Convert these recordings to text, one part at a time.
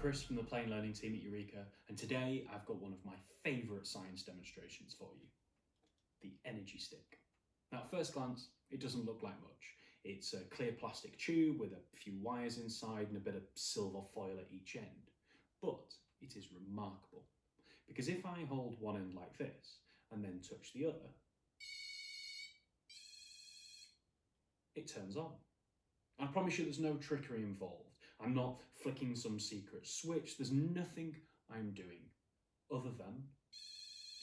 Chris from the Plane Learning team at Eureka, and today I've got one of my favourite science demonstrations for you the energy stick. Now, at first glance, it doesn't look like much. It's a clear plastic tube with a few wires inside and a bit of silver foil at each end. But it is remarkable because if I hold one end like this and then touch the other, it turns on. I promise you there's no trickery involved. I'm not flicking some secret switch. There's nothing I'm doing other than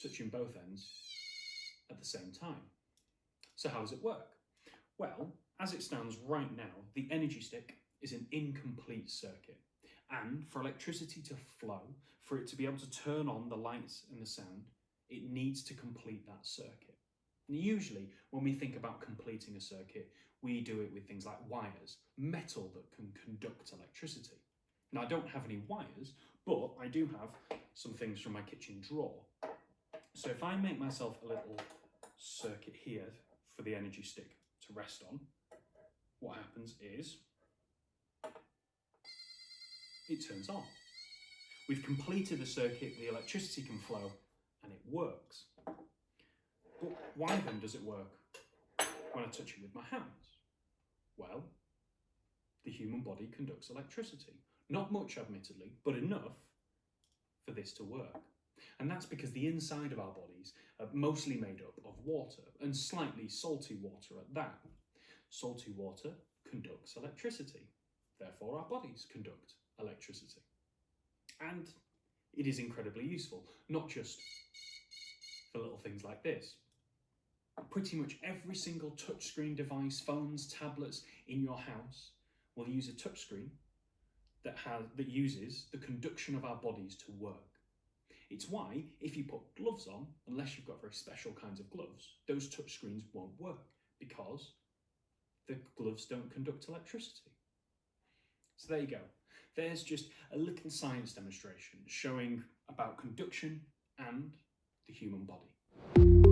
touching both ends at the same time. So how does it work? Well, as it stands right now, the energy stick is an incomplete circuit. And for electricity to flow, for it to be able to turn on the lights and the sound, it needs to complete that circuit. Usually, when we think about completing a circuit, we do it with things like wires, metal that can conduct electricity. Now, I don't have any wires, but I do have some things from my kitchen drawer. So if I make myself a little circuit here for the energy stick to rest on, what happens is it turns on. We've completed the circuit, the electricity can flow, and it works. But why then does it work when I touch it with my hands? Well, the human body conducts electricity. Not much, admittedly, but enough for this to work. And that's because the inside of our bodies are mostly made up of water, and slightly salty water at that. Salty water conducts electricity. Therefore, our bodies conduct electricity. And it is incredibly useful, not just for little things like this. Pretty much every single touchscreen device, phones, tablets in your house will use a touchscreen that, has, that uses the conduction of our bodies to work. It's why, if you put gloves on, unless you've got very special kinds of gloves, those touchscreens won't work because the gloves don't conduct electricity. So there you go. There's just a little science demonstration showing about conduction and the human body.